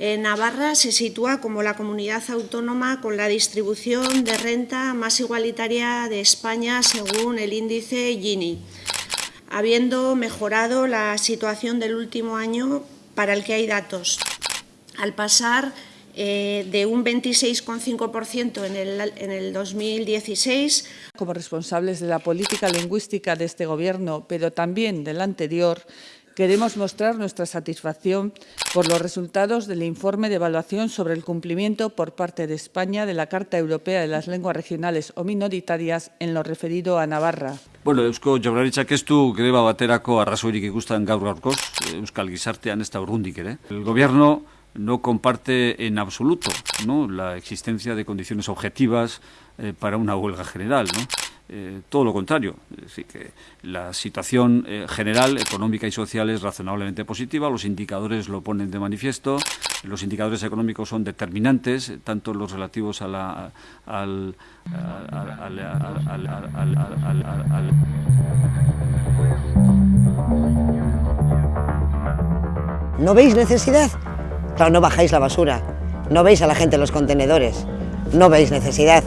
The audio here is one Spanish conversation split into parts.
Navarra se sitúa como la comunidad autónoma con la distribución de renta más igualitaria de España según el índice Gini, habiendo mejorado la situación del último año para el que hay datos, al pasar eh, de un 26,5% en el, en el 2016. Como responsables de la política lingüística de este Gobierno, pero también del anterior, queremos mostrar nuestra satisfacción por los resultados del informe de evaluación sobre el cumplimiento por parte de España de la Carta Europea de las Lenguas Regionales o Minoritarias en lo referido a Navarra. Bueno, Eusko Jaurlaritzak ez greba baterako arrazoirik ikusten gaur gaurkoz, Euskal Gizartean ez da urrundik ere. El gobierno no comparte en absoluto ¿no? la existencia de condiciones objetivas eh, para una huelga general. ¿no? Eh, todo lo contrario, es decir, que la situación eh, general, económica y social es razonablemente positiva, los indicadores lo ponen de manifiesto, los indicadores económicos son determinantes, tanto los relativos a la, al ¿No veis necesidad? Claro, no bajáis la basura, no veis a la gente en los contenedores, no veis necesidad.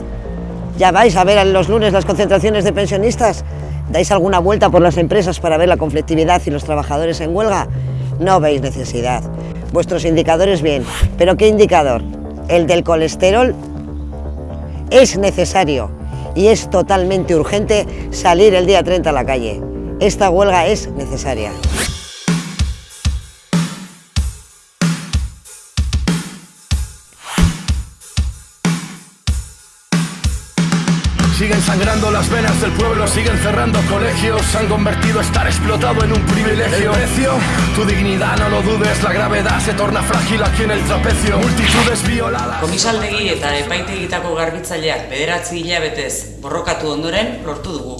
Ya vais a ver los lunes las concentraciones de pensionistas, dais alguna vuelta por las empresas para ver la conflictividad y los trabajadores en huelga, no veis necesidad. Vuestros indicadores bien, pero ¿qué indicador? El del colesterol es necesario y es totalmente urgente salir el día 30 a la calle. Esta huelga es necesaria. Siguen sangrando las venas del pueblo, siguen cerrando colegios, se han convertido estar explotado en un privilegio. El precio, tu dignidad, no lo dudes, la gravedad se torna frágil aquí en el trapecio. Multitudes violadas. Komisaldegi eta epaitegitako garbitzaileak bederatzi hilabetez borrokatu ondoren lortu dugu.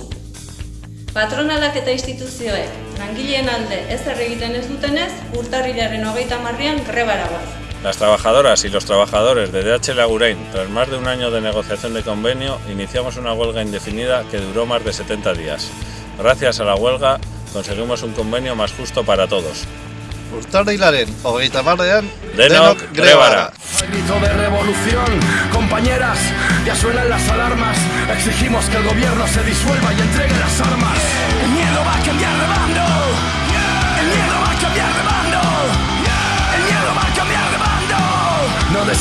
Patronalak eta instituzioek, langileen alde ez egiten ez dutenez, urtarrilaren hogeita marrian grebara guaz. Las trabajadoras y los trabajadores de DHL Agurain, tras más de un año de negociación de convenio, iniciamos una huelga indefinida que duró más de 70 días. Gracias a la huelga conseguimos un convenio más justo para todos. Urtarrilaren hogeita marrean, denok grebara. Grito de revolución, compañeras, ya suenan las alarmas. Exigimos que el gobierno se disuelva y entregue las armas. El miedo va a cambiar de bando.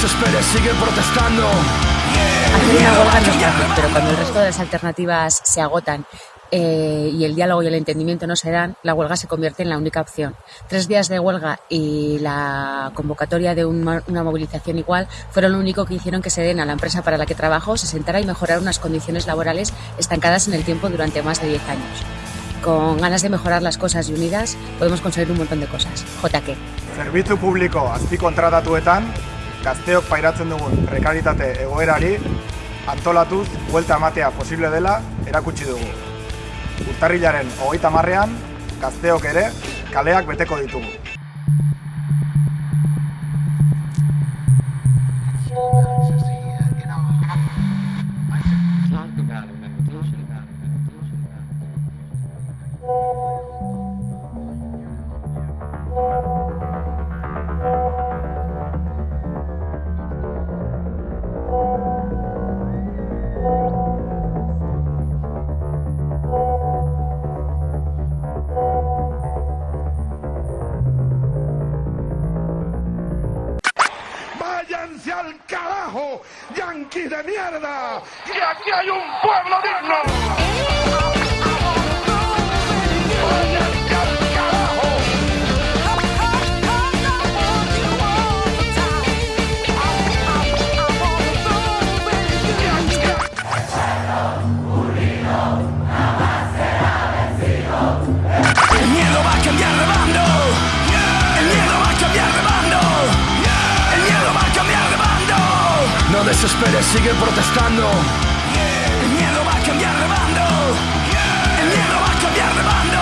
Desesperes, sigue protestando. Hacer una huelga no es fácil, pero cuando el resto de las alternativas se agotan eh, y el diálogo y el entendimiento no se dan, la huelga se convierte en la única opción. Tres días de huelga y la convocatoria de una, una movilización igual fueron lo único que hicieron que se den a la empresa para la que trabajo se sentara y mejorar unas condiciones laborales estancadas en el tiempo durante más de 10 años. Con ganas de mejorar las cosas y unidas podemos conseguir un montón de cosas. JK. Zerbitzu publiko azpikontratatuetan gazteok pairatzen dugun prekaritate egoerari antolatuz buelta ematea posible dela erakutsi dugu. Urtarrilaren hogeita marrean, gazteok ere kaleak beteko ditugu. ¡Váyanse al carajo, yanquis de mierda! ¡Y aquí hay un pueblo digno! No desesperes, sigue protestando. El miedo va a cambiar de bando. El miedo va a cambiar de bando.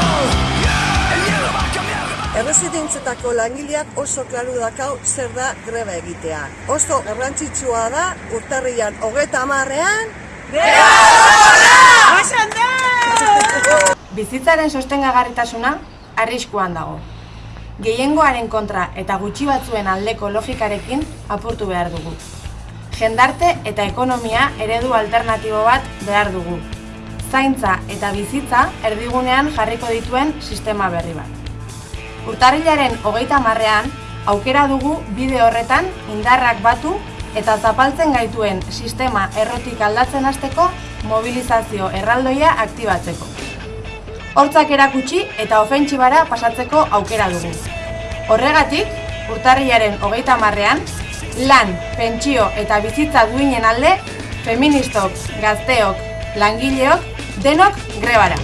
El miedo va a cambiar de bando. Erresidentzetako langileak oso klaru dakau zer da greba egitea. Oso garrantzitsua da urtarrian hogeta hamarrean Bizitzaren sostengagarritasuna arriskuan dago. gehiengoaren kontra eta gutxi batzuen aldeko logikarekin apurtu behar dugu. Jendarte eta ekonomia eredu alternatibo bat behar dugu. Zaintza eta bizitza erdigunean jarriko dituen sistema berri bat. Urtarrilaren hogeita marrean, aukera dugu bide horretan indarrak batu eta zapaltzen gaituen sistema errotik aldatzen hasteko mobilizazio erraldoia aktibatzeko. Hortzak erakutsi eta ofentsibara pasatzeko aukera dugu. Horregatik, urtarrilaren hogeita marrean, lan, pentsio eta bizitza duinen alde, feministok, gazteok, langileok, denok grebara.